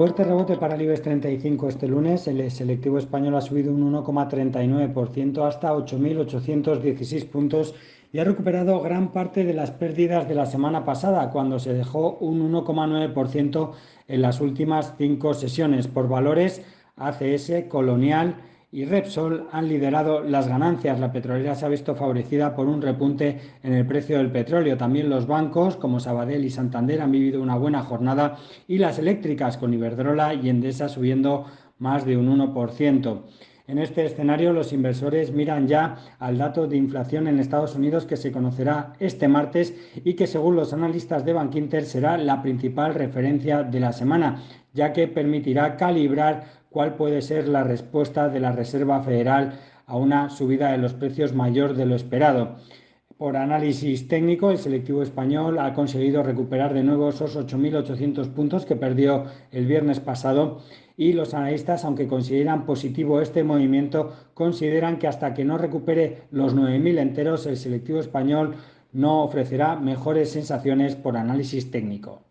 Fuerte rebote para el IBEX 35 este lunes. El selectivo español ha subido un 1,39% hasta 8.816 puntos y ha recuperado gran parte de las pérdidas de la semana pasada, cuando se dejó un 1,9% en las últimas cinco sesiones. Por valores, ACS, Colonial, y Repsol han liderado las ganancias. La petrolera se ha visto favorecida por un repunte en el precio del petróleo. También los bancos como Sabadell y Santander han vivido una buena jornada y las eléctricas con Iberdrola y Endesa subiendo más de un 1%. En este escenario, los inversores miran ya al dato de inflación en Estados Unidos que se conocerá este martes y que, según los analistas de Bankinter, será la principal referencia de la semana, ya que permitirá calibrar cuál puede ser la respuesta de la Reserva Federal a una subida de los precios mayor de lo esperado. Por análisis técnico, el selectivo español ha conseguido recuperar de nuevo esos 8.800 puntos que perdió el viernes pasado y los analistas, aunque consideran positivo este movimiento, consideran que hasta que no recupere los 9.000 enteros, el selectivo español no ofrecerá mejores sensaciones por análisis técnico.